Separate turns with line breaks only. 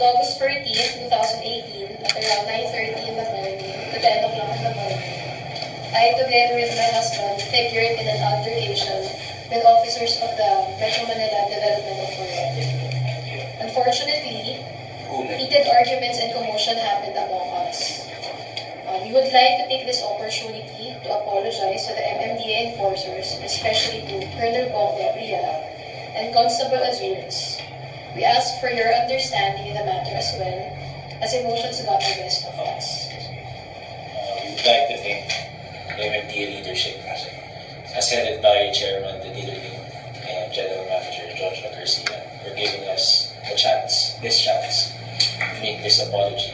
August 14, 2018, at around 9.30 in the morning to 10 o'clock in the morning, I, together with my husband, figured in an altercation with officers of the Metro Manila Development Authority. Unfortunately, heated arguments and commotion happened among us. Uh, we would like to take this opportunity to apologize to the MMDA enforcers, especially to Colonel Bong Gabriela and Constable Azuris. We ask for your understanding in the matter as well, as emotions got the best of us.
Uh, we would like to thank the MMDA leadership as headed by Chairman Dediling and General Manager George Garcia for giving us a chance, this chance, to make this apology